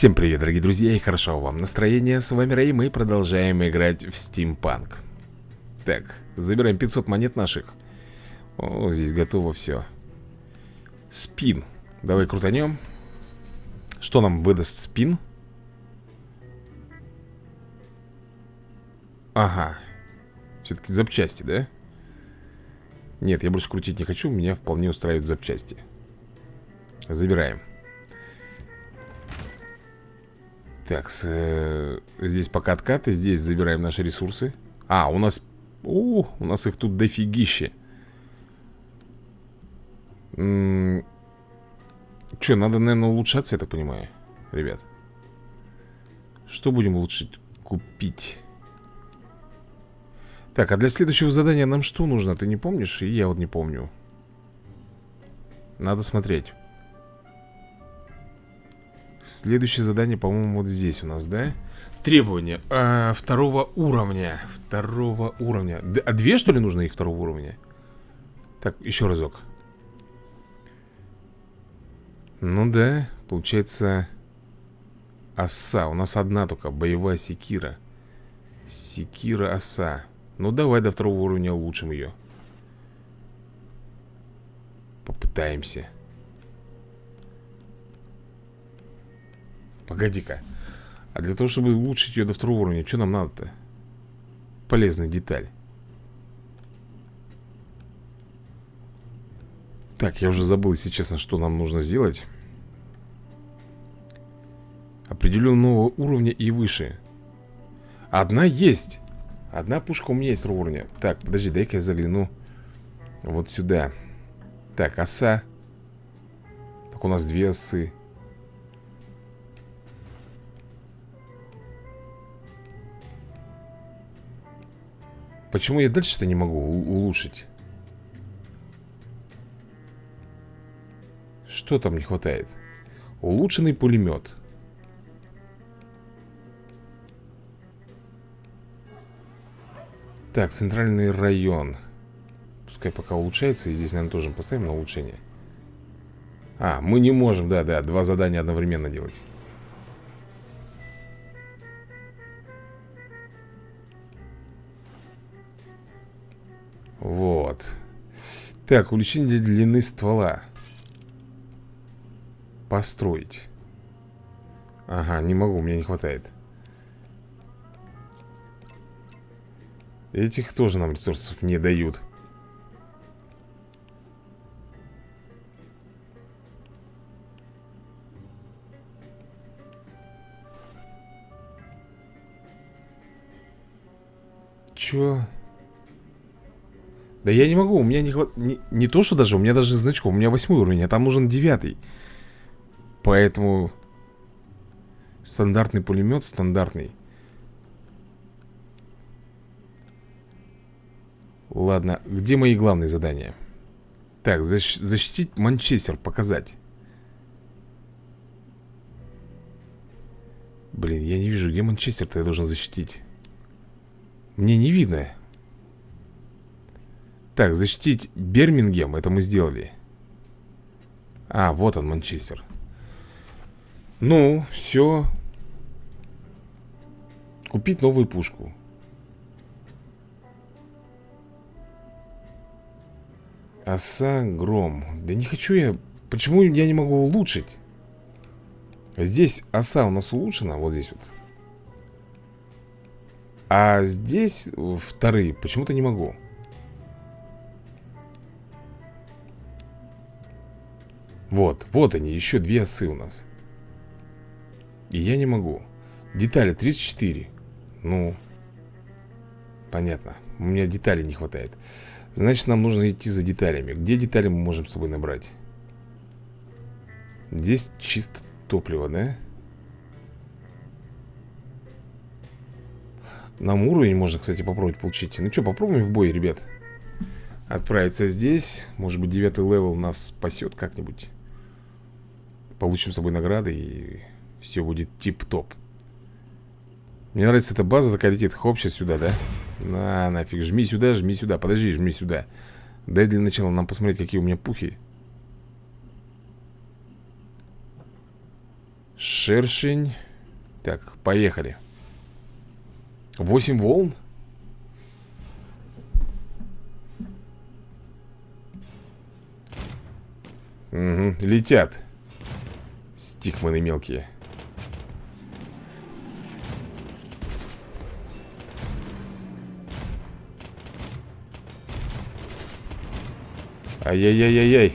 Всем привет, дорогие друзья, и хорошо вам настроение. С вами Рэй, мы продолжаем играть в Steampunk. Так, забираем 500 монет наших. О, здесь готово все. Спин. Давай крутанем. Что нам выдаст спин? Ага. Все-таки запчасти, да? Нет, я больше крутить не хочу, меня вполне устраивают запчасти. Забираем. Так, с, э, здесь пока откаты, здесь забираем наши ресурсы. А, у нас... О, у нас их тут дофигище. Че, надо, наверное, улучшаться, я так понимаю, ребят. Что будем улучшить? Купить. Так, а для следующего задания нам что нужно? Ты не помнишь? И я вот не помню. Надо смотреть. Следующее задание, по-моему, вот здесь у нас, да? Требования. А, второго уровня. Второго уровня. Д А две, что ли, нужно их второго уровня? Так, еще разок. Ну да, получается Оса, у нас одна только Боевая секира. Секира оса. Ну давай до второго уровня улучшим ее Попытаемся Погоди-ка. А для того, чтобы улучшить ее до второго уровня, что нам надо-то? Полезная деталь. Так, я уже забыл, если честно, что нам нужно сделать. Определенного уровня и выше. Одна есть. Одна пушка у меня есть уровня. Так, подожди, дай-ка я загляну вот сюда. Так, оса. Так, у нас две осы. Почему я дальше-то не могу улучшить? Что там не хватает? Улучшенный пулемет Так, центральный район Пускай пока улучшается И здесь, наверное, тоже поставим на улучшение А, мы не можем, да-да Два задания одновременно делать Вот. Так, увеличение длины ствола. Построить. Ага, не могу, мне не хватает. Этих тоже нам ресурсов не дают. Чё? Да я не могу, у меня не хватает не, не то, что даже, у меня даже значков У меня восьмой уровень, а там нужен девятый. Поэтому Стандартный пулемет, стандартный. Ладно, где мои главные задания? Так, защ защитить Манчестер, показать. Блин, я не вижу, где Манчестер-то я должен защитить? Мне не видно так, защитить Бермингем Это мы сделали. А, вот он, Манчестер. Ну, все Купить новую пушку. Оса, гром Да не хочу я. Почему я не могу улучшить? Здесь оса у нас улучшена Вот здесь вот. А здесь вторые. Почему-то не могу Вот, вот они, еще две осы у нас. И я не могу. Детали 34 Ну Понятно. У меня деталей не хватает. Значит, нам нужно идти за деталями. Где детали мы можем с собой набрать? Здесь чисто топливо, да? Нам уровень можно, кстати, попробовать получить. Ну что, попробуем в бой, ребят. Отправиться здесь. Может быть, девятый level нас спасет как-нибудь Получим с собой награды и все будет тип-топ Мне нравится эта база такая летит Хоп, сейчас сюда, да? На, нафиг, жми сюда, жми сюда Подожди, жми сюда Дай для начала нам посмотреть, какие у меня пухи Шершень. Так, поехали. Восемь волн? Угу, летят. Стикманы мелкие. Ай-яй-яй-яй-яй.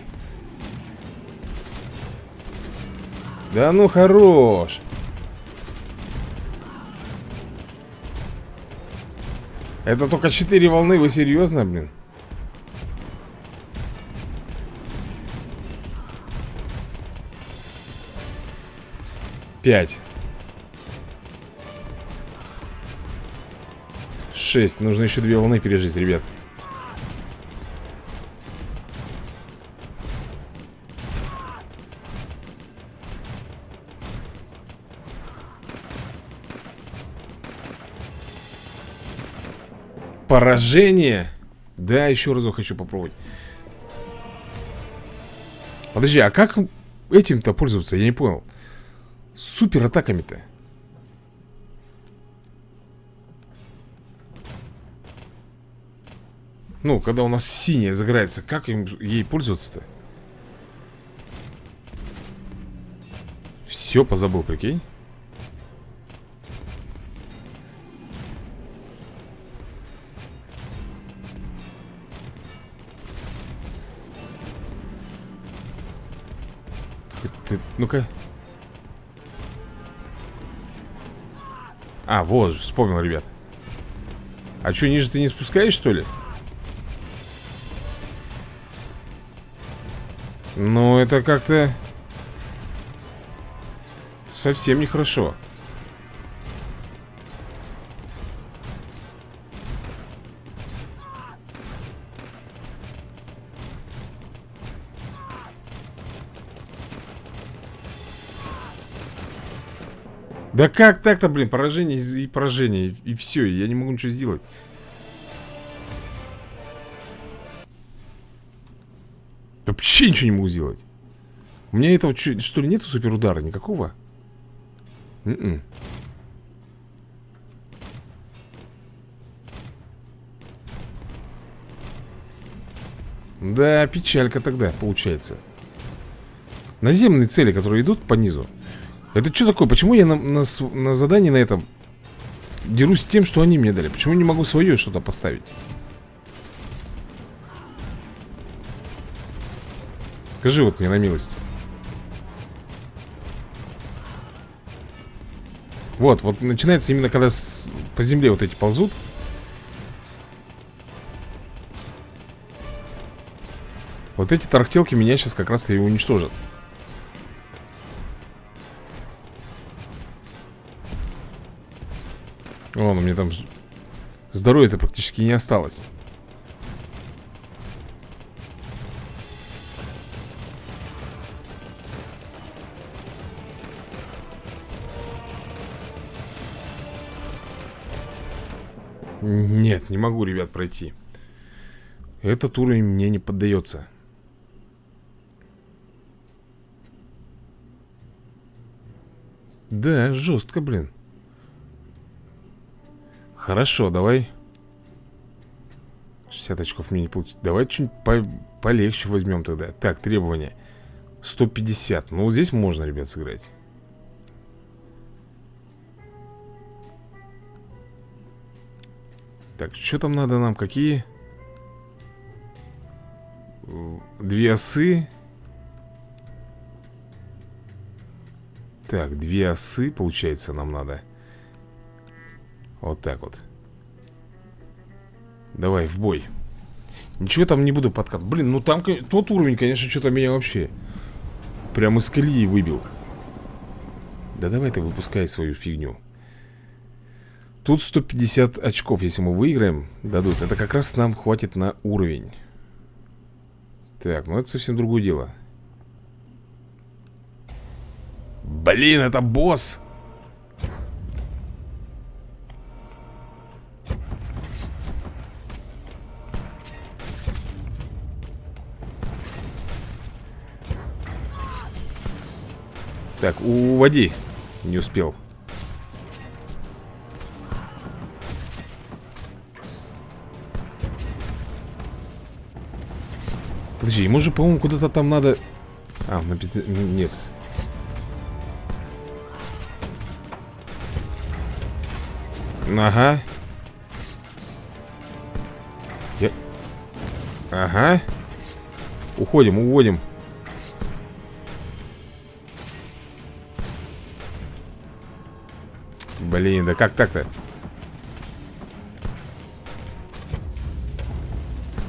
Да ну хорош. Это только четыре волны, вы серьезно, блин? Пять. Шесть. Нужно еще две волны пережить, ребят. Поражение. Да, еще разок хочу попробовать. Подожди, а как этим-то пользоваться? Я не понял. Супер атаками-то. Ну, когда у нас синяя загорается, как им, ей пользоваться-то? Все позабыл, прикинь. Ты, ну-ка. А, вот, вспомнил, ребят. А что, ниже ты не спускаешь, что ли? Ну, это как-то... Совсем нехорошо. Да как так-то, блин, поражение и поражение И, и все, я не могу ничего сделать Вообще ничего не могу сделать У меня этого, что ли, нету суперудара никакого? Н м-м. -н. Да, печалька тогда получается Наземные цели, которые идут по низу это что такое? Почему я на, на, на задании на этом Дерусь с тем, что они мне дали Почему не могу свое что-то поставить? Скажи вот мне на милость Вот, вот начинается именно когда с, по земле вот эти ползут Вот эти тарахтелки меня сейчас как раз-то и уничтожат Вон, у меня там здоровья-то практически не осталось. Нет, не могу, ребят, пройти. Этот уровень мне не поддается. Да, жестко, блин. Хорошо, давай. 60 очков мне не получить Давай что-нибудь по полегче возьмем тогда. Так, требования. 150 Ну, здесь можно, ребят, сыграть. Так, что там надо нам? Какие? Две осы. Так, две осы, получается, нам надо вот так вот. Давай, в бой. Ничего там не буду подкат. Блин, ну там тот уровень, конечно, что-то меня вообще Прям из колеи выбил. Да давай ты выпускай свою фигню. Тут 150 очков, если мы выиграем, дадут. Это как раз нам хватит на уровень. Так, ну это совсем другое дело. Блин, это босс Так, уводи. Не успел. Подожди, ему же, по-моему, куда-то там надо... А, на пизде... Нет. Ага. Я... Ага. Уходим, уводим. Блин, да как так-то?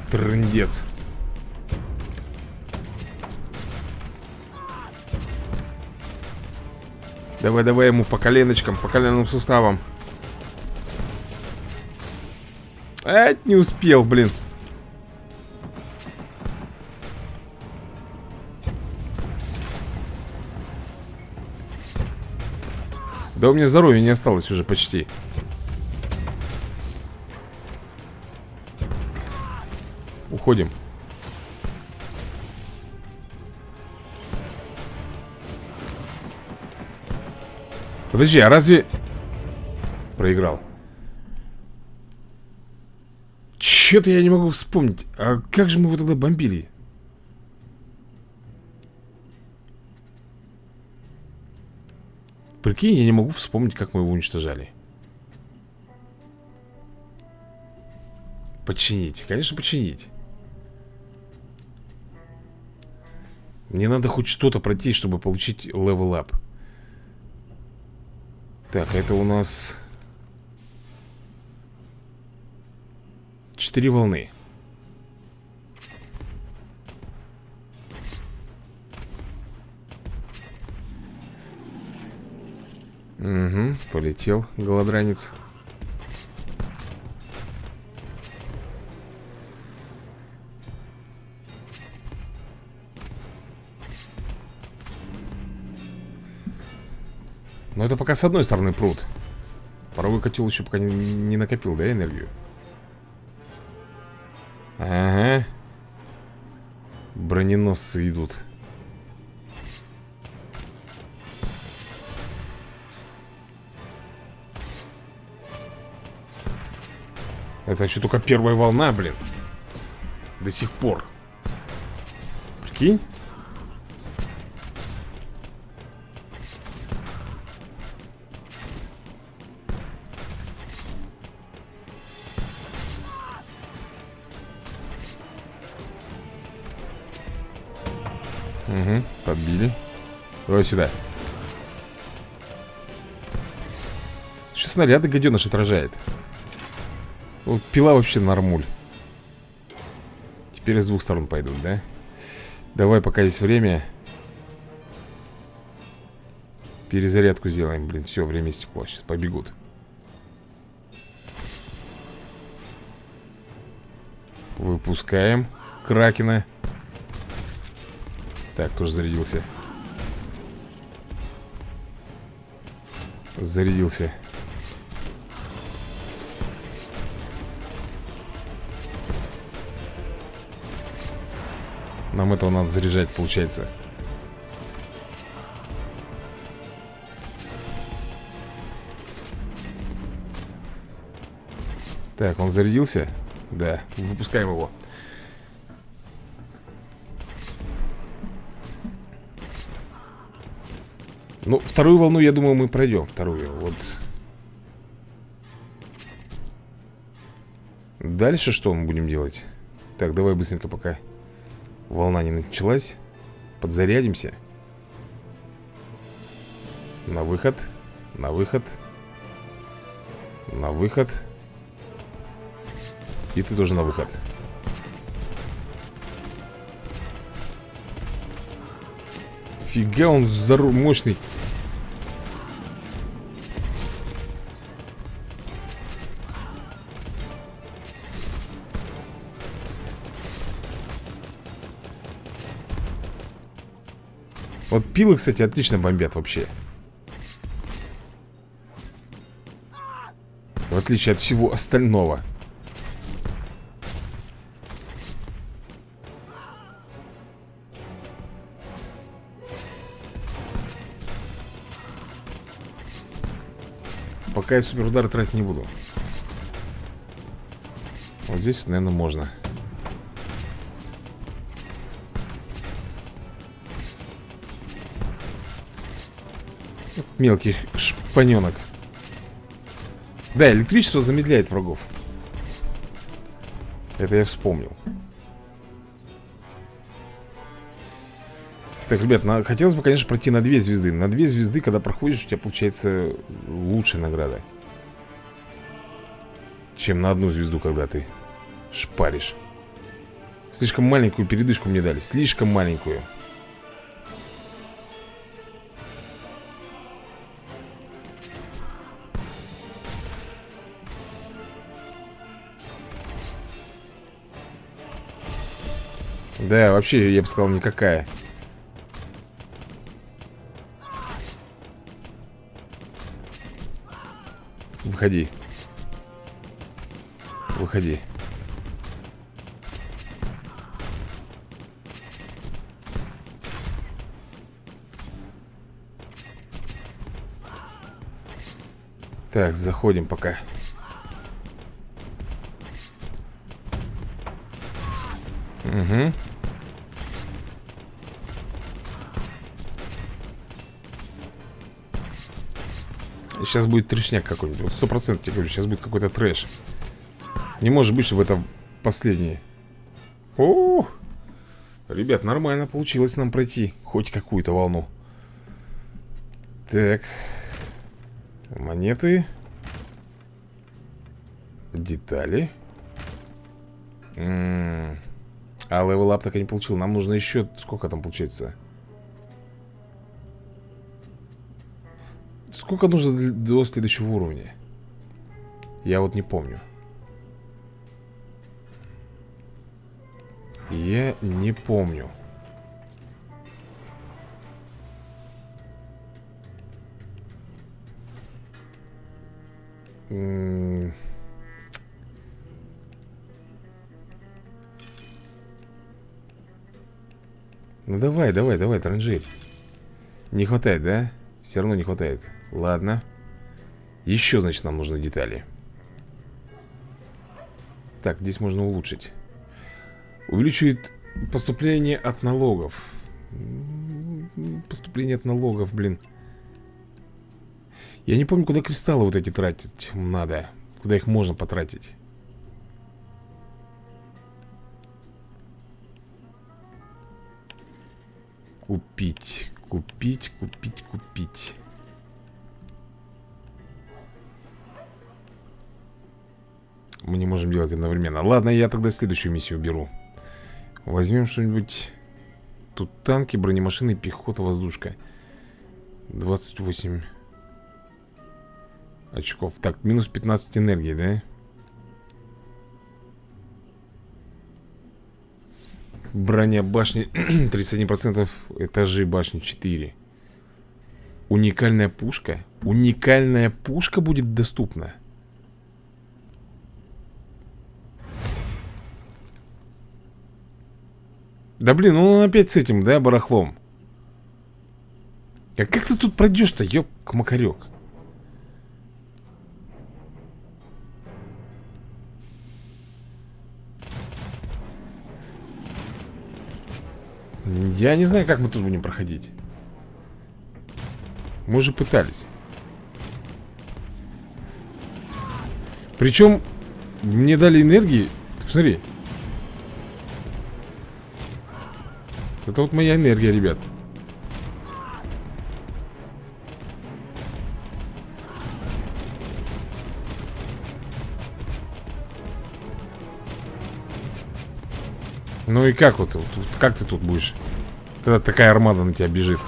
Трындец. Давай, давай ему по коленочкам, по коленным суставам. А, не успел, блин. Да у меня здоровья не осталось уже почти. Уходим. Подожди, а разве... Проиграл. Че-то я не могу вспомнить. А как же мы его тогда бомбили? Прикинь, я не могу вспомнить, как мы его уничтожали. Починить. Конечно, починить. Мне надо хоть что-то пройти, чтобы получить level up. Так, это у нас... Четыре волны. Угу, полетел голодранец. Но это пока с одной стороны пруд. Паровой котел еще пока не, не накопил, да, энергию? Ага. Броненосцы идут. Это еще только первая волна, блин. До сих пор. Прикинь? Угу, подбили. Давай сюда. Еще снаряды гаденыш отражает. Вот пила вообще нормуль. Теперь с двух сторон пойдут, да? Давай, пока есть время. Перезарядку сделаем. Блин, все, время стекло. Сейчас побегут. Выпускаем Кракена. Так, тоже зарядился. Зарядился. Нам этого надо заряжать, получается. Так, он зарядился? Да, выпускаем его. Ну, вторую волну, я думаю, мы пройдем. Вторую, вот. Дальше что мы будем делать? Так, давай быстренько пока волна не началась. Подзарядимся. На выход. На выход. На выход. И ты тоже на выход. Фига он здоров, мощный. Пилы, кстати, отлично бомбят вообще. В отличие от всего остального. Пока я суперудар тратить не буду. Вот здесь, наверное, можно. Мелкий шпаненок Да, электричество замедляет врагов. Это я вспомнил. Так, ребят, на, хотелось бы, конечно, пройти на две звезды. На две звезды, когда проходишь, у тебя получается лучшая награда. Чем на одну звезду, когда ты шпаришь. Слишком маленькую передышку мне дали. Слишком маленькую Да, вообще, я бы сказал, никакая. Выходи. Выходи. Так, заходим пока. Угу Сейчас будет трешняк какой-нибудь. Сто процентов тебе говорю, сейчас будет какой-то трэш. Не может быть, чтобы это последнее О, Ребят, нормально получилось нам пройти Хоть какую-то волну. Так. Монеты. Детали. М -м -м. А level up так и не получил. Нам нужно еще, сколько там получается Сколько нужно до следующего уровня? Я вот не помню. Я не помню. Ну давай, давай, давай, транжирь. Не хватает, да? Все равно не хватает. Ладно. Еще, значит, нам нужны детали. Так, здесь можно улучшить. Увеличивает поступление от налогов. Поступление от налогов, блин. Я не помню, куда кристаллы вот эти тратить надо. Куда их можно потратить. Купить, купить, купить, купить. Мы не можем делать одновременно. Ладно, я тогда следующую миссию беру Возьмем что-нибудь. Тут танки, бронемашины, пехота, воздушка. 28 очков. Так, минус 15 энергии, да? Броня башни 31% Этажи башни 4 Уникальная пушка. Уникальная пушка будет доступна. Да блин, ну он опять с этим, да, барахлом. А как ты тут пройдешь-то, ёб-макарёк Я не знаю, как мы тут будем проходить. Мы уже пытались. Причем Мне дали энергии. Ты посмотри. Это вот моя энергия, ребят Ну и как вот, вот, как ты тут будешь Когда такая армада на тебя бежит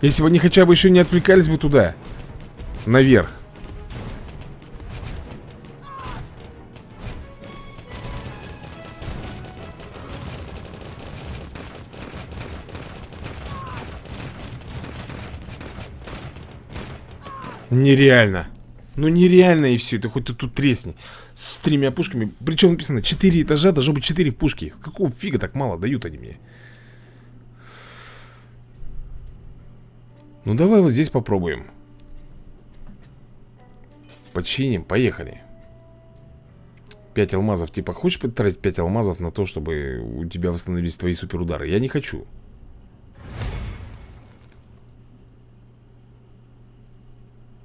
Если бы они хотя бы еще не отвлекались бы туда Наверх Нереально. Ну нереально и все. Это хоть ты тут тресни. С тремя пушками. Причем написано 4 этажа, должно быть 4 пушки. Какого фига так мало дают они мне? Ну давай вот здесь попробуем. починим, поехали 5 алмазов, типа, хочешь потратить 5 алмазов на то, чтобы у тебя восстановились твои суперудары? Я не хочу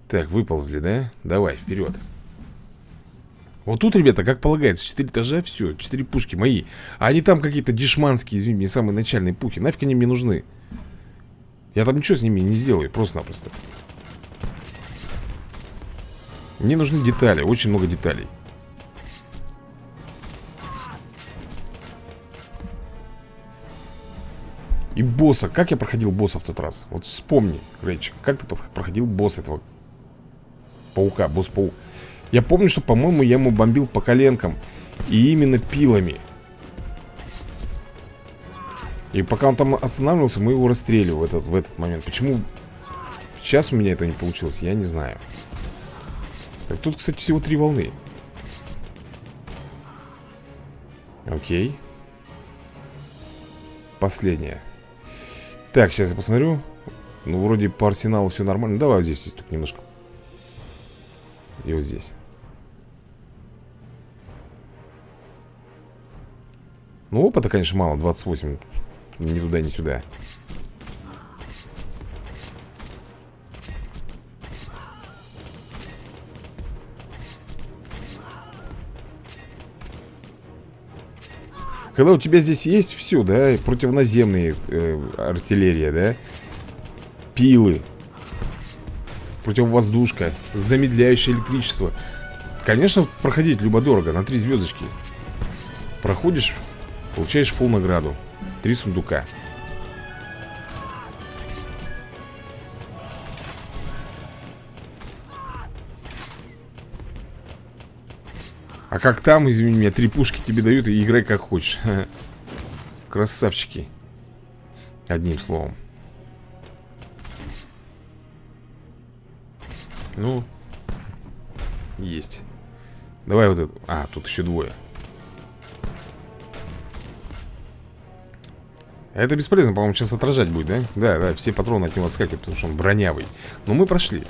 Так, выползли, да? Давай, вперед Вот тут, ребята, как полагается 4 этажа, все, 4 пушки мои А они там какие-то дешманские, извините, не самые начальные пухи Нафиг они мне нужны? Я там ничего с ними не сделаю, просто-напросто Мне нужны детали, очень много деталей И босса, как я проходил босса в тот раз? Вот вспомни, Рэйчик, как ты проходил босса этого паука, босс-паук. Я помню, что, по-моему, я ему бомбил по коленкам. И именно пилами. И пока он там останавливался, мы его расстреливали в этот, в этот момент. Почему сейчас у меня это не получилось, я не знаю. Так, тут, кстати, всего три волны. Окей. Последняя. Так, сейчас я посмотрю. Ну, вроде по арсеналу все нормально. Давай здесь, здесь только немножко и вот здесь. Ну, опыта, конечно, мало. 28 Ни туда, ни сюда. Когда у тебя здесь есть все, да, противоназемные э, артиллерия, да, пилы, Противовоздушка Замедляющее электричество. Конечно, проходить любо-дорого На три звездочки. Проходишь, получаешь фул награду Три сундука. А как там, извини меня, три пушки тебе дают и играй как хочешь. Красавчики. Одним словом Ну, есть. Давай вот это А, тут еще двое. Это бесполезно, по-моему, сейчас отражать будет, да? Да, да, все патроны от него отскакивают, потому что он бронявый. Но мы прошли.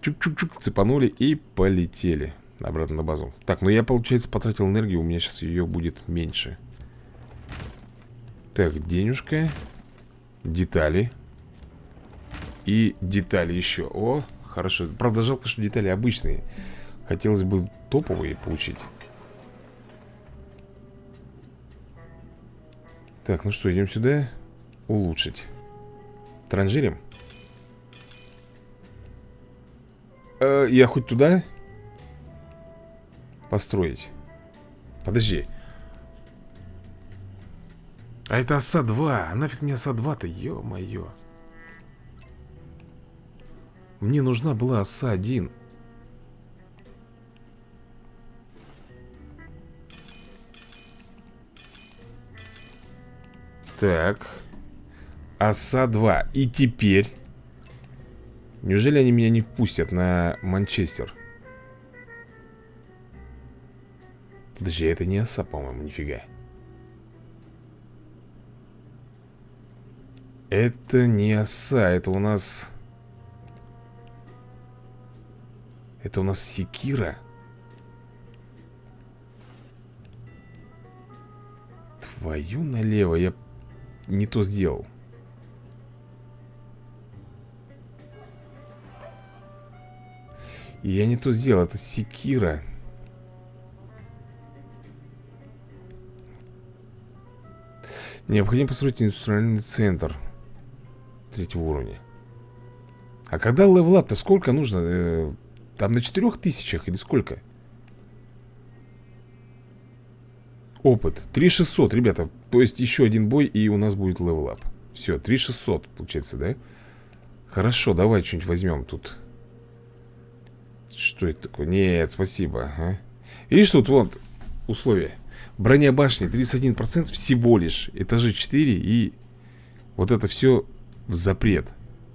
Чук-чук-чук, цепанули и полетели Обратно на базу. Так, ну я, получается, потратил энергию У меня сейчас ее будет меньше. Так, денежка Детали и детали еще. О, хорошо. Правда, жалко, что детали обычные. Хотелось бы топовые получить. Так, ну что, идем сюда Улучшить. Транжирим. Э, Я хоть туда Построить? Подожди. А это оса 2 а Нафиг мне оса 2-то, ё-моё мне нужна была оса один. Так. Оса 2. И теперь... Неужели они меня не впустят на Манчестер? Подожди, это не оса, по-моему, нифига. Это не оса, это у нас... Это у нас секира? Твою налево Я не то сделал. Я не то сделал Это секира. Необходимо построить индустриальный центр Третьего уровня. А когда level up -то сколько нужно? Там на четырех тысячах или сколько? Опыт 3600, ребята То есть еще один бой и у нас будет level up Все, 3600 получается, да? Хорошо, давай что-нибудь возьмем тут Что это такое? Нет, спасибо а? Видишь, тут вот условия Броня башни 31% всего лишь Этажи 4 и Вот это все в запрет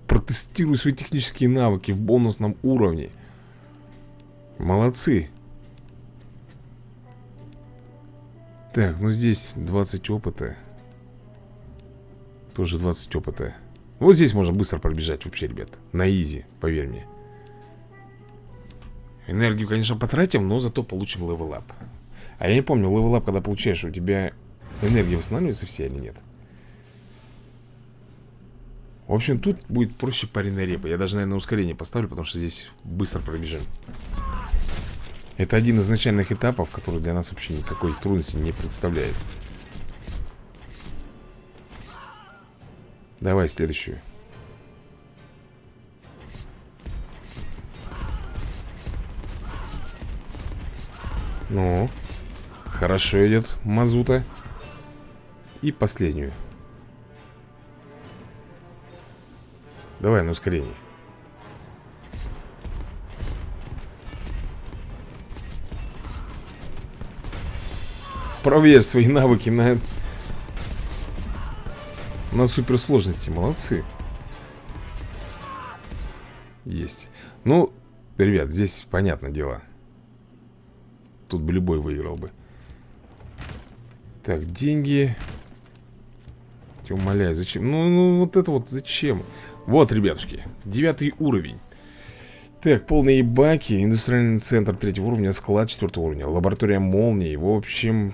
Протестирую свои технические навыки в бонусном уровне Молодцы. Так, ну здесь 20 опыта. Тоже 20 опыта. Вот здесь можно быстро пробежать вообще, ребят. На easy, поверь мне. Энергию, конечно, потратим, но зато получим level up. А я не помню, level up, когда получаешь, у тебя энергия восстанавливается все или нет? В общем, тут будет проще пареная репа. Я даже, наверное, ускорение поставлю, потому что здесь быстро пробежим. Это один из начальных этапов, который для нас вообще никакой трудности не представляет. Давай следующую. Ну, хорошо идет мазута. И последнюю. Давай на ускорение. Проверь свои навыки на... На суперсложности. Молодцы. Есть. Ну, ребят, здесь понятное дело. Тут бы любой выиграл бы. Так, деньги. Умоляю, зачем? Ну, ну, вот это вот зачем? Вот, ребятушки, девятый уровень. Так, полные баки, индустриальный центр третьего уровня, склад четвертого уровня, лаборатория молнии. В общем,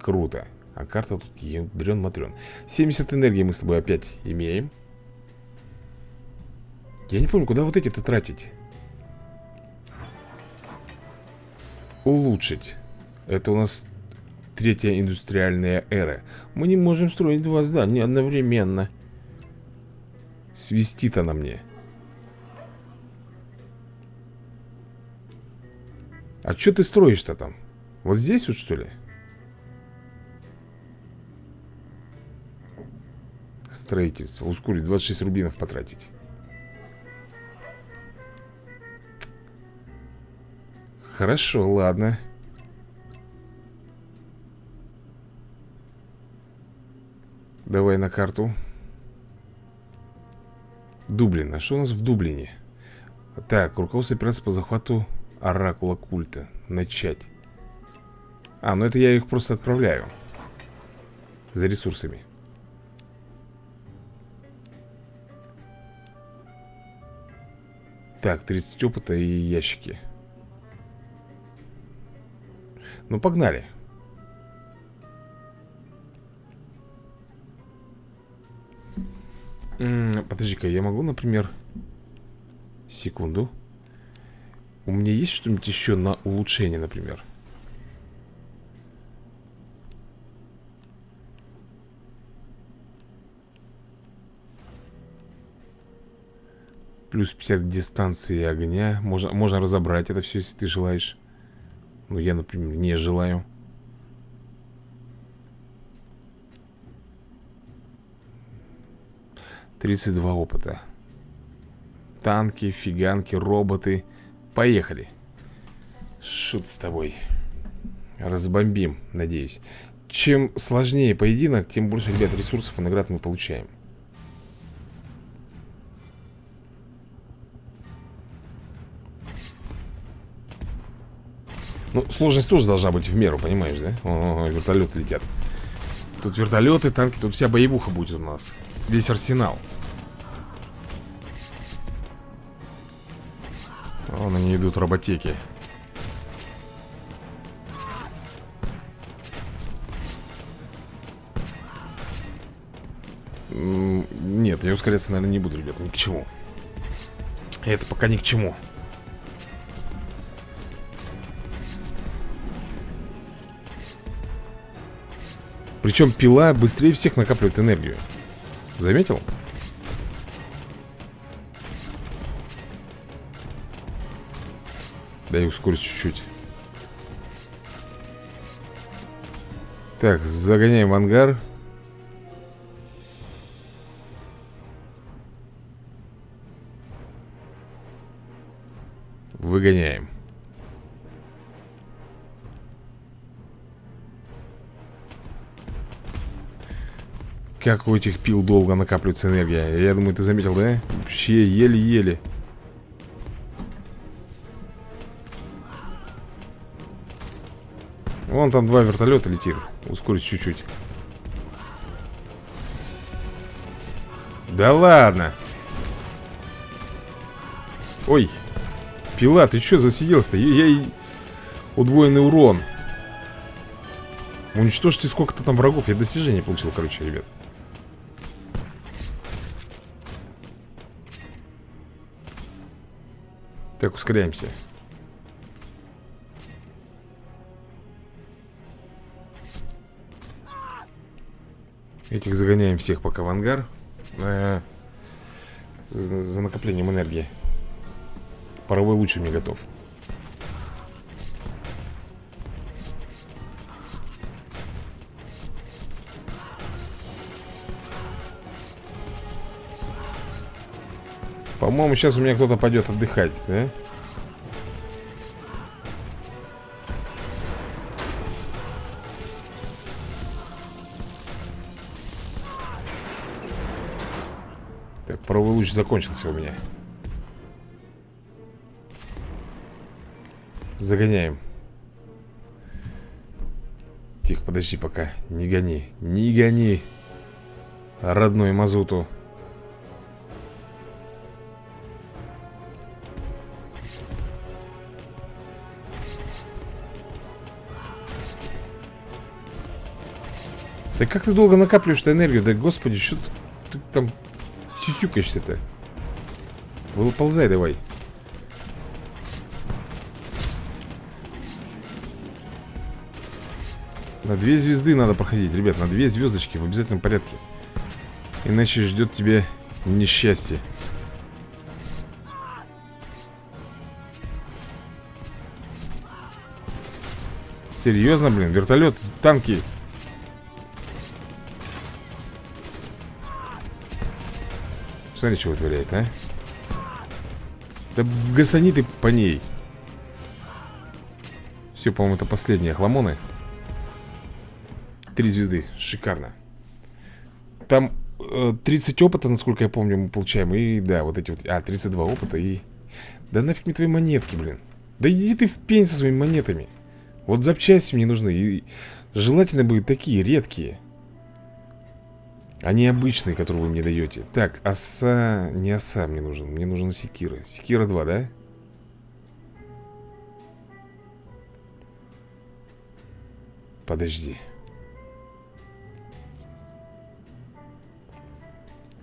круто. А карта тут ядрен-матрен. 70 энергии мы с тобой опять имеем. Я не помню, куда вот эти-то тратить. Улучшить. Это у нас третья индустриальная эра. Мы не можем строить два здания одновременно. Свистит она мне. А что ты строишь-то там? Вот здесь вот что ли? Строительство. Ускорить 26 рубинов потратить. Хорошо, ладно. Давай на карту. Дублин. А что у нас в Дублине? Так, руководство операции по захвату Оракула культа. Начать. А, ну это я их просто отправляю. За ресурсами. Так, 30 опыта и ящики. Ну, погнали. Подожди-ка, я могу, например... Секунду. У меня есть что-нибудь еще на улучшение, например? Плюс 50 дистанции огня. Можно, можно разобрать это все, если ты желаешь. Ну, я, например, не желаю. 32 опыта. Танки, фиганки, роботы. Поехали. Шут с тобой. Разбомбим, надеюсь. Чем сложнее поединок, тем больше, ребят, ресурсов и наград мы получаем. Ну, сложность тоже должна быть в меру, понимаешь, да? О, вертолеты летят. Тут вертолеты, танки, тут вся боевуха будет у нас. Весь арсенал. Вон они идут роботеки. Нет, я ускоряться, наверное, не буду, ребят, ни к чему. Это пока ни к чему. Причем пила быстрее всех накапливает энергию. Заметил? Дай ускорить чуть-чуть. Так, загоняем в ангар. Как у этих пил долго накапливается энергия Я думаю, ты заметил, да? Вообще еле-еле Вон там два вертолета летит Ускорить чуть-чуть Да ладно Ой Пила, ты что засиделся-то? Я, я. Удвоенный урон. Уничтожьте сколько-то там врагов. Я достижение получил, короче, ребят. Так, ускоряемся. Этих загоняем всех пока в ангар. Э -э за накоплением энергии. Паровой лучше мне готов. По-моему, сейчас у меня кто-то пойдет отдыхать, да? Так, паровой луч закончился у меня. Загоняем. Тихо, подожди пока. Не гони. Не гони. Родной мазуту. Да как ты долго накапливаешь энергию? Да господи, что ты, ты там сисюкаешься-то? Выползай давай. На две звезды надо проходить, ребят, на две звездочки в обязательном порядке. Иначе ждет тебе несчастье. Серьезно, блин, вертолет, танки Смотри, что вытворяет, а. Да гасани ты по ней. Все, по-моему, это последние хламоны. Три звезды, шикарно. Там э, 30 опыта, насколько я помню, мы получаем И да, вот эти вот, а, 32 опыта и Да нафиг мне твои монетки, блин. Да иди ты в пень со своими монетами. Вот запчасти мне нужны И желательно бы такие, редкие они обычные, которые вы мне даете. Так, оса... Не оса мне нужен. Мне нужен секира. Секира 2, да? Подожди.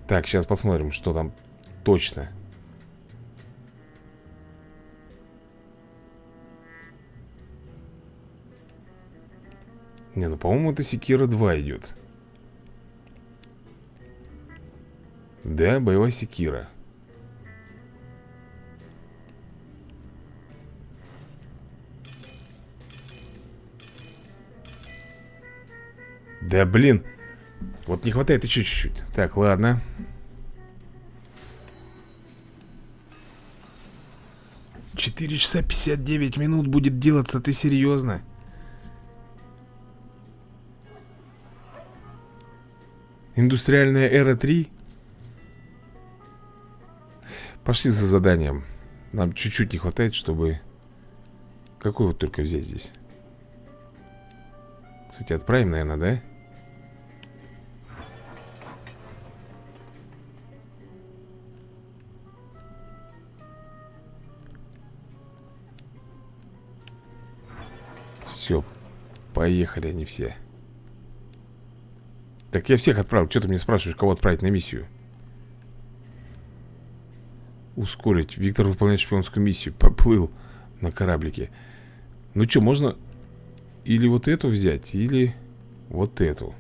Так, сейчас посмотрим, что там точно. Не, ну по-моему это секира 2 идет Да, боевая секира. Да блин. Вот не хватает еще чуть-чуть. Так, ладно. Четыре часа пятьдесят девять минут будет делаться, ты серьезно? Индустриальная эра 3? Пошли за заданием Нам чуть-чуть не хватает, чтобы Какой вот только взять здесь Кстати, отправим, наверное, да? Все, поехали они все Так я всех отправил, что ты мне спрашиваешь, кого отправить на миссию? Ускорить. Виктор выполняет шпионскую миссию. Поплыл на кораблике. Ну что, можно или вот эту взять, или вот эту.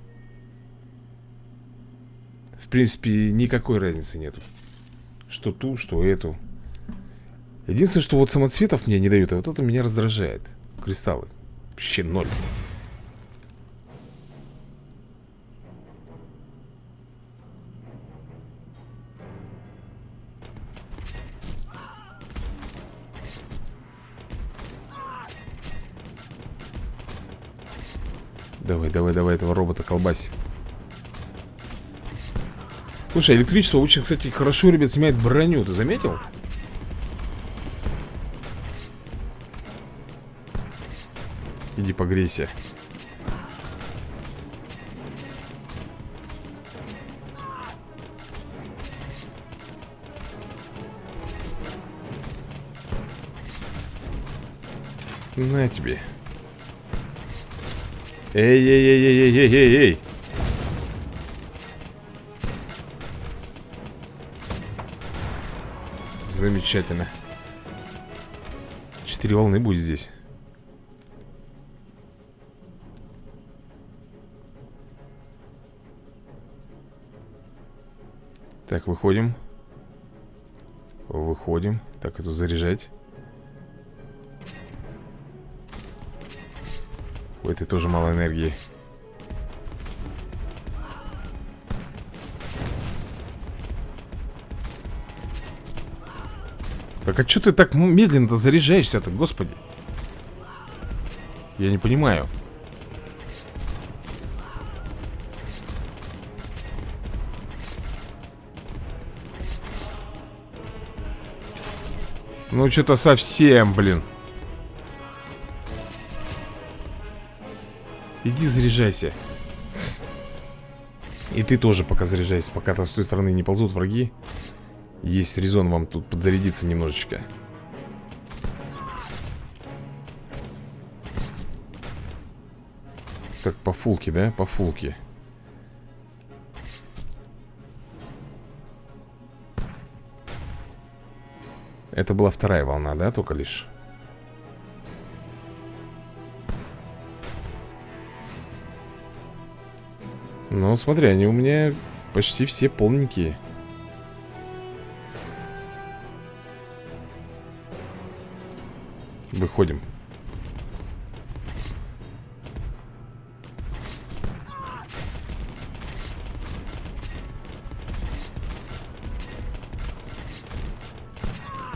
В принципе, никакой разницы нету. Что ту, что эту. Единственное, что вот самоцветов мне не дают, а вот это меня раздражает. Кристаллы. Вообще ноль. Давай, давай, давай этого робота колбаси. Слушай, электричество очень, кстати, хорошо, ребят, снимает броню. Ты заметил? Иди погрейся. На тебе. Эй-эй-эй-эй-эй-эй-эй! Замечательно. Четыре волны будет здесь. Так, выходим. Выходим. Так, это заряжать. У этой тоже мало энергии. Так а что ты так медленно-то заряжаешься-то, господи? Я не понимаю. Ну, что-то совсем, блин. Иди заряжайся. И ты тоже пока заряжайся, пока там с той стороны не ползут враги. Есть резон вам тут подзарядиться немножечко. Так, по фулке, да? По фулке. Это была вторая волна, да, только лишь? Ну, смотри, они у меня почти все полненькие. Выходим.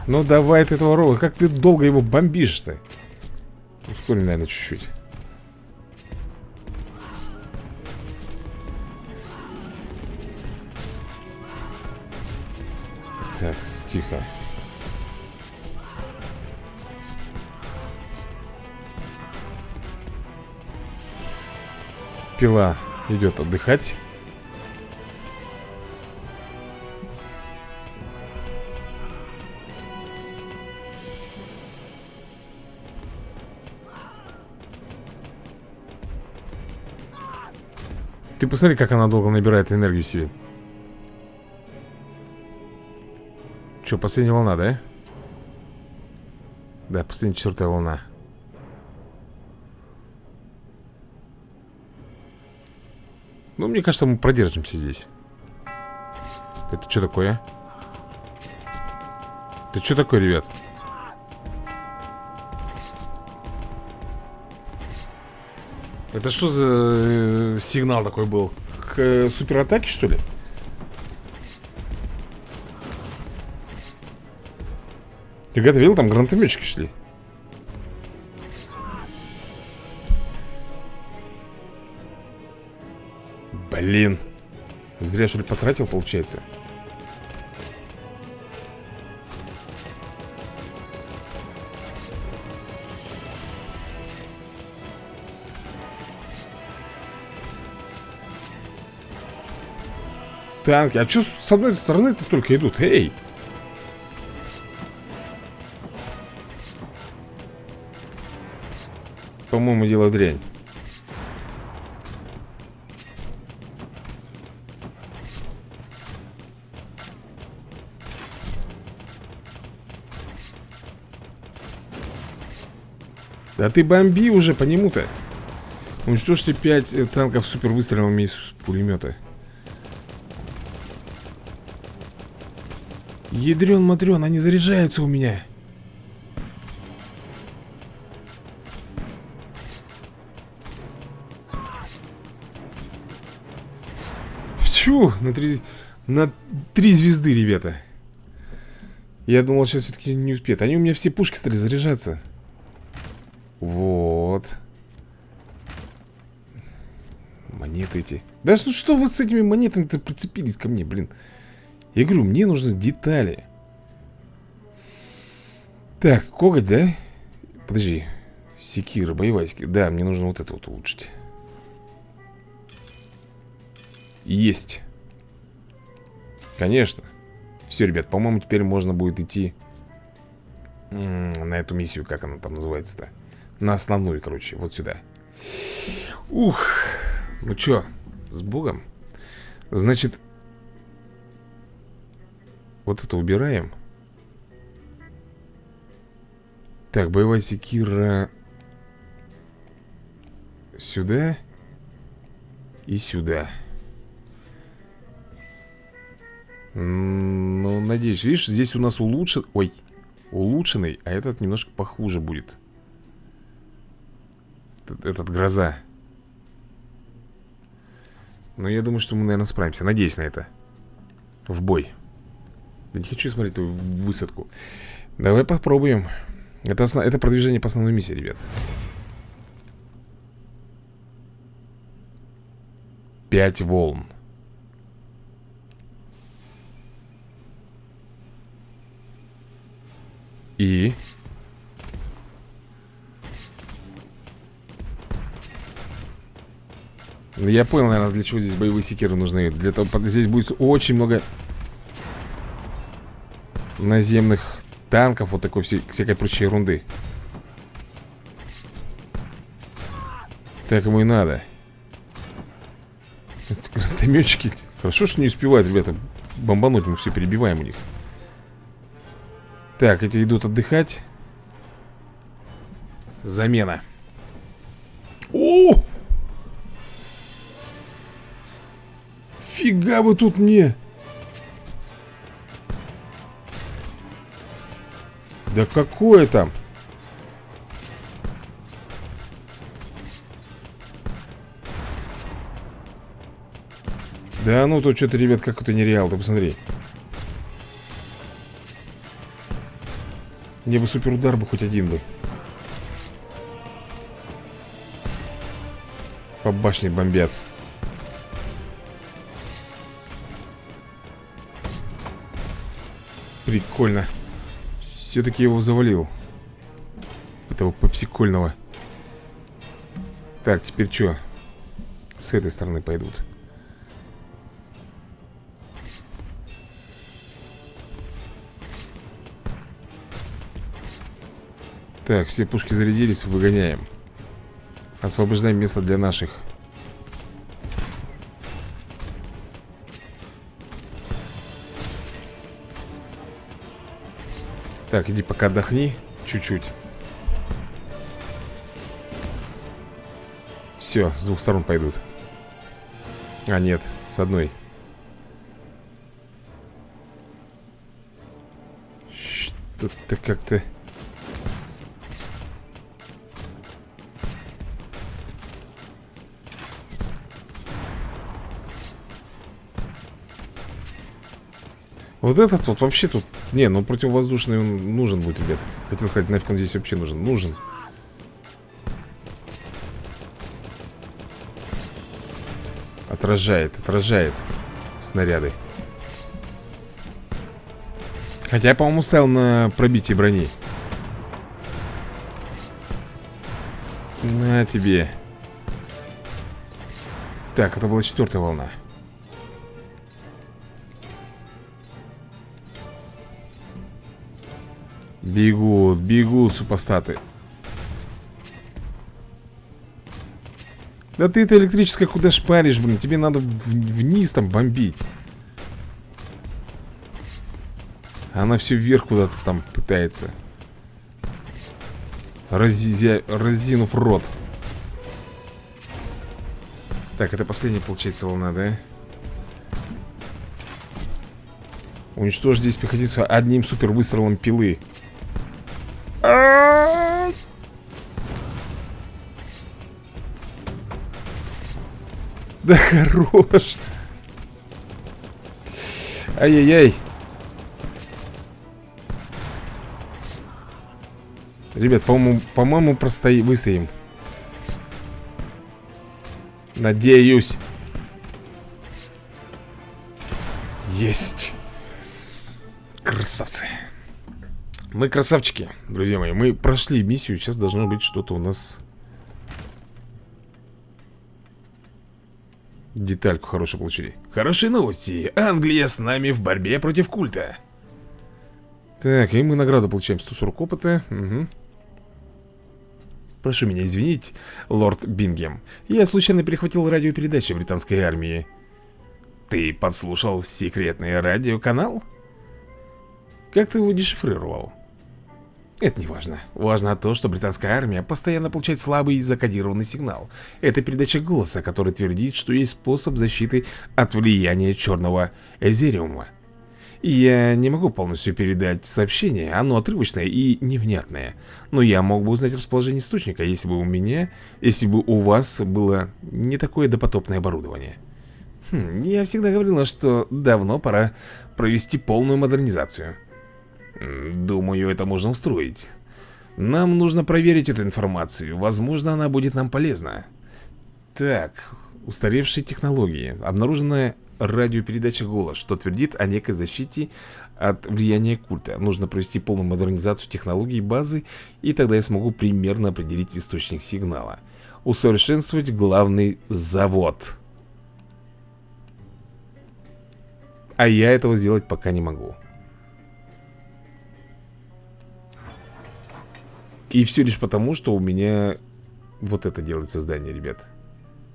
Ну давай ты этого рола. Как ты долго его бомбишь-то? Ускорим, наверное, чуть-чуть. Так, тихо. Пила идет отдыхать. Ты посмотри, как она долго набирает энергию себе. Че, последняя волна, да? Да, последняя четвертая волна. Ну, мне кажется, мы продержимся здесь. Это что такое? Это что такое, ребят? Это что за э, сигнал такой был? К э, суператаке, что ли? Ребята, видел, там гранатометчики шли. Блин. Зря, что ли, потратил, получается. Танки. А что с одной стороны-то только идут? Эй! По-моему, дело дрянь. Да ты бомби уже по нему-то. Уничтожьте 5 э, танков супер выстрелами из пулемета. Ядрен матрен, они заряжаются у меня. Чу, на три, на три звезды, ребята. Я думал, сейчас все-таки не успеет. Они у меня все пушки стали заряжаться. Вот. Монеты эти. Да ну что вы с этими монетами-то прицепились ко мне, блин? Я говорю, мне нужны детали. Так, коготь, да? Подожди. Секира, боевая секира. Да, мне нужно вот это вот улучшить. Есть. Конечно. Все, ребят, по-моему, теперь можно будет идти на эту миссию, как она там называется-то. На основную, короче, вот сюда Ух Ну чё, с богом Значит Вот это убираем Так, боевая секира Сюда И сюда Ну, надеюсь, видишь, здесь у нас улучшен Ой, улучшенный А этот немножко похуже будет. Этот, этот гроза. Но я думаю, что мы, наверное, справимся. Надеюсь на это. В бой. Да не хочу смотреть высадку. Давай попробуем. Это, основ... это продвижение по основной миссии, ребят. Пять волн И... Ну, я понял, наверное, для чего здесь боевые секиры нужны. Для того, здесь будет очень много Наземных танков, вот такой всей, всякой прочей ерунды. Так ему и надо. Гранатометчики. Хорошо, что не успевают, ребята Бомбануть, мы все перебиваем у них Так, эти идут отдыхать Замена О! Фига вы тут мне Да какое там? Да ну тут что-то, ребят, как это нереал, ты посмотри. Мне бы суперудар бы хоть один бы. По башне бомбят. Прикольно. Все-таки его завалил Этого попсикольного Так, теперь что? С этой стороны пойдут Так, все пушки зарядились, выгоняем. Освобождаем место для наших. Так, иди пока отдохни Чуть-чуть. Все, с двух сторон пойдут. А, нет, с одной. Что-то как-то... Вот этот вот вообще тут... Не, ну противовоздушный он нужен будет, ребят. Хотел сказать, нафиг он здесь вообще нужен. Нужен. Отражает, отражает снаряды. Хотя я, по-моему, ставил на пробитие брони. На тебе. Так, это была четвертая волна. Бегут, бегут супостаты. Да ты это электрическое куда шпаришь, блин? Тебе надо вниз там бомбить. Она все вверх куда-то там пытается. Разизя... Разинув рот. Так, это последняя получается волна, да? Уничтожить здесь пехотицу одним супер выстрелом пилы Да хорош. Ай-яй-яй. Ребят, по-моему, по-моему, простои... выстоим. Надеюсь. Есть. Красавцы. Мы красавчики, друзья мои. Мы прошли миссию. Сейчас должно быть что-то у нас Детальку хорошую получили Хорошие новости Англия с нами в борьбе против культа Так, и мы награду получаем 140 опыта угу. Прошу меня извинить, лорд Бингем. Я случайно перехватил радиопередачи британской армии. Ты подслушал секретный радиоканал? Как ты его дешифрировал? Это не важно. Важно то, что британская армия постоянно получает слабый закодированный сигнал. Это передача голоса, который твердит, что есть способ защиты от влияния черного эзериума. Я не могу полностью передать сообщение, оно отрывочное и невнятное. Но я мог бы узнать расположение источника, если бы у меня, если бы у вас было не такое допотопное оборудование. Хм, я всегда говорила, что давно пора провести полную модернизацию. Думаю, это можно устроить. Нам нужно проверить эту информацию. Возможно, она будет нам полезна. Так, устаревшие технологии. Обнаруженная радиопередача «Голос», что твердит о некой защите от влияния культа. Нужно провести полную модернизацию технологий базы, и тогда я смогу примерно определить источник сигнала. Усовершенствовать главный завод. А я этого сделать пока не могу. И все лишь потому, что у меня вот это делается здание, ребят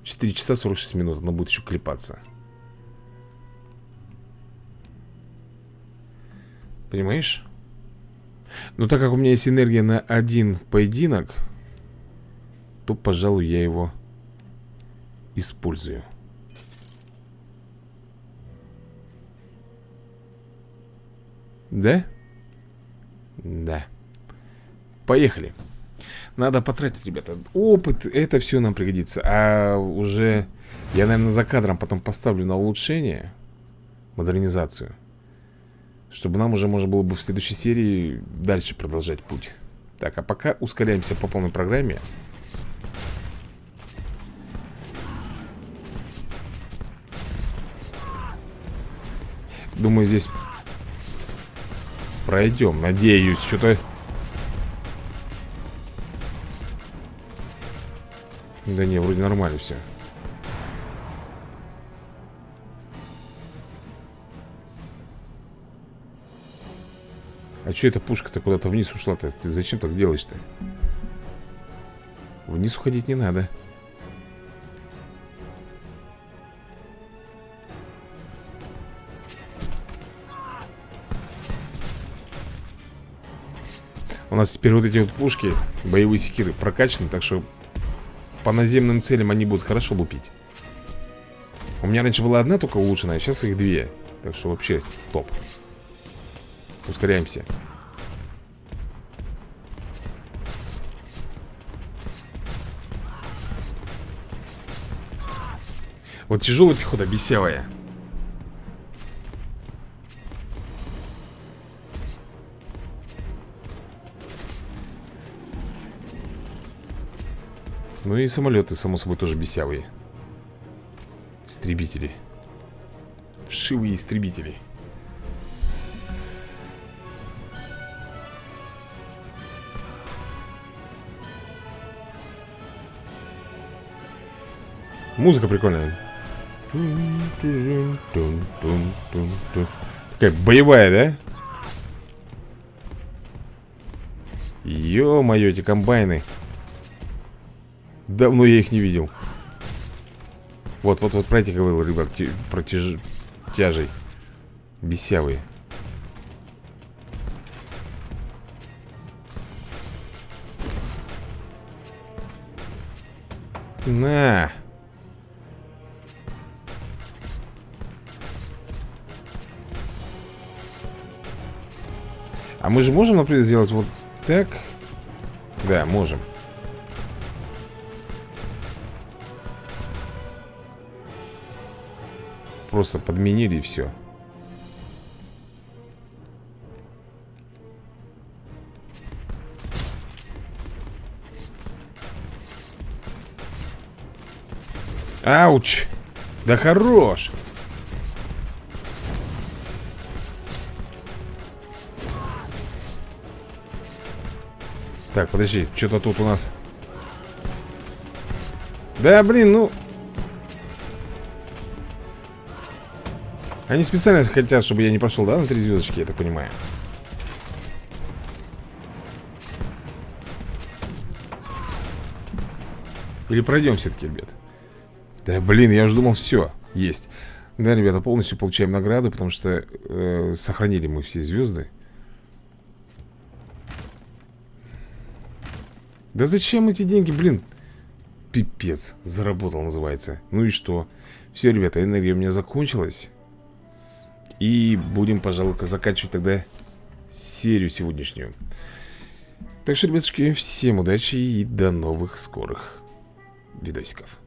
4 часа 46 минут, оно будет еще клепаться Понимаешь? Но так как у меня есть энергия на один поединок То, пожалуй, я его использую Да? Да Поехали. Надо потратить, ребята. Опыт, это все нам пригодится. А уже я, наверное, за кадром потом поставлю на улучшение Модернизацию Чтобы нам уже можно было бы в следующей серии Дальше продолжать путь. Так, а пока ускоряемся по полной программе. Думаю, здесь Пройдем, надеюсь Что-то Да не, вроде нормально все. А что эта пушка-то куда-то вниз ушла-то? Ты зачем так делаешь-то? Вниз уходить не надо. У нас теперь вот эти вот пушки, боевые секиры прокачаны, так что по наземным целям они будут хорошо лупить. У меня раньше была одна только улучшенная, сейчас их две. Так что вообще топ. Ускоряемся. Вот тяжелая пехота, бесявая Ну и самолеты, само собой, тоже бесявые. Истребители. Вшивые истребители. Музыка прикольная. Такая боевая, да? Ё-моё, эти комбайны Давно я их не видел. Вот, вот, вот про этих говорил, ребят Про тяж... тяжей Бесявые. На. А мы же можем, например, сделать вот так? Да, можем Просто подменили и все Ауч! Да хорош! Так, подожди, что-то тут у нас Да, блин, ну Они специально хотят, чтобы я не пошел, да, на три звездочки, я так понимаю. Или пройдем все-таки, ребят? Да, блин, я уже думал, все, есть Да, ребята, полностью получаем награды Потому что э, сохранили мы все звезды Да зачем эти деньги, блин? Пипец, заработал называется Ну и что? Все, ребята, энергия у меня закончилась И будем, пожалуй, заканчивать тогда серию сегодняшнюю. Так что, ребятушки, всем удачи и до новых скорых видосиков